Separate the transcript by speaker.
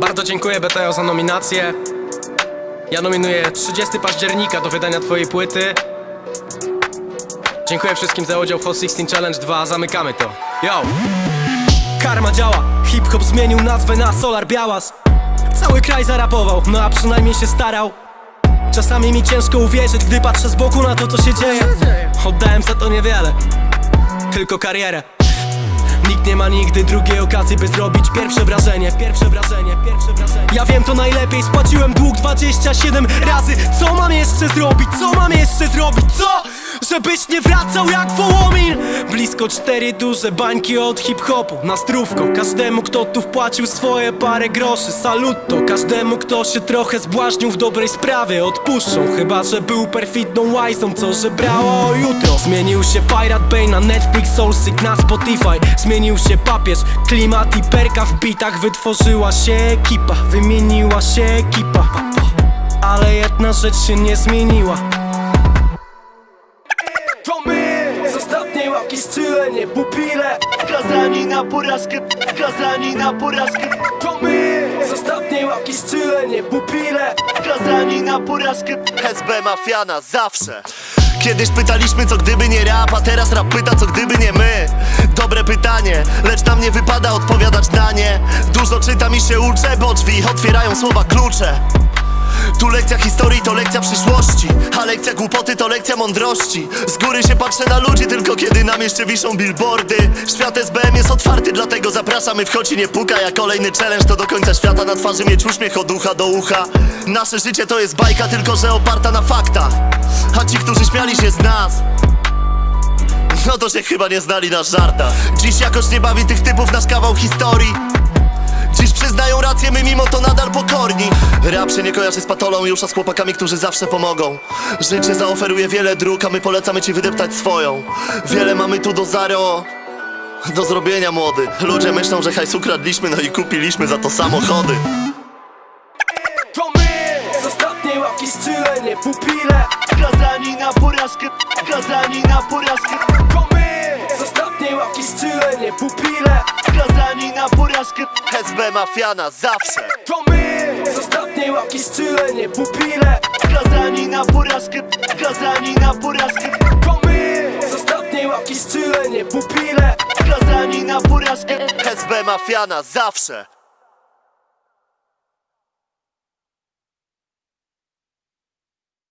Speaker 1: Bardzo dziękuję BTO za nominację. Ja nominuję 30 października do wydania twojej płyty. Dziękuję wszystkim za udział w Hot 16 Challenge 2. Zamykamy to. Yo! Karma działa. Hip-hop zmienił nazwę na Solar Białas. Cały kraj zarapował, no a przynajmniej się starał. Czasami mi ciężko uwierzyć, gdy patrzę z boku na to, co się dzieje. Oddałem za to niewiele, tylko karierę. Nikt nie ma nigdy drugiej okazji, by zrobić pierwsze wrażenie Pierwsze wrażenie, pierwsze wrażenie. Ja wiem to najlepiej, spłaciłem dług 27 razy. Co mam jeszcze zrobić, co mam jeszcze zrobić, co? Żebyś nie wracał jak Wołomin Blisko cztery duże bańki od hip-hopu. Na zdrówko, każdemu kto tu wpłacił swoje parę groszy. Salutto, każdemu kto się trochę zbłaźnił w dobrej sprawie. Odpuszczą, chyba że był perfidną łajzą Co żebrało o jutro. Zmienił się Pirate Bay na Netflix, Soulseek na Spotify. Zmienił się papież, klimat i perka w bitach. Wytworzyła się ekipa, wymieniła się ekipa. Ale jedna rzecz się nie zmieniła z ostatniej ławki strzelenie, pupile.
Speaker 2: Skazani na porażkę, skazani na porażkę.
Speaker 1: To my z ostatniej ławki strzelenie, pupile.
Speaker 2: Skazani na porażkę. SB Mafiana zawsze. Kiedyś pytaliśmy co gdyby nie rap, a teraz rap pyta co gdyby nie my. Dobre pytanie, lecz nam nie wypada odpowiadać na nie. Dużo czytam i się uczę, bo drzwi otwierają słowa klucze tu lekcja historii to lekcja przyszłości A lekcja głupoty to lekcja mądrości. Z góry się patrzę na ludzi tylko kiedy na mieście wiszą billboardy. Świat SBM jest otwarty, dlatego zapraszamy wchodź i nie puka. Jak kolejny challenge to do końca świata na twarzy mieć uśmiech od ucha do ucha. Nasze życie to jest bajka, tylko że oparta na faktach. A ci, którzy śmiali się z nas no to się chyba nie znali na żartach. Dziś jakoś nie bawi tych typów nasz kawał historii Dziś przyznają rację, my mimo to nadal pokorni. Rap się nie kojarzy z patolą już, a z chłopakami, którzy zawsze pomogą. Życie zaoferuje wiele dróg, a my polecamy ci wydeptać swoją. Wiele mamy tu do zaro do zrobienia młody. Ludzie myślą, że hajs ukradliśmy, no i kupiliśmy za to samochody.
Speaker 1: To my z ostatniej ławki strzelenie, pupile.
Speaker 2: Skazani na porażkę, skazani na porażkę SB Mafiana zawsze.
Speaker 1: To my z ostatniej ławki strzelenie, pupile.
Speaker 2: Skazani na porażkę, skazani na porażkę.
Speaker 1: To my z ostatniej ławki strzelenie, pupile.
Speaker 2: Skazani na porażkę. SB Mafiana zawsze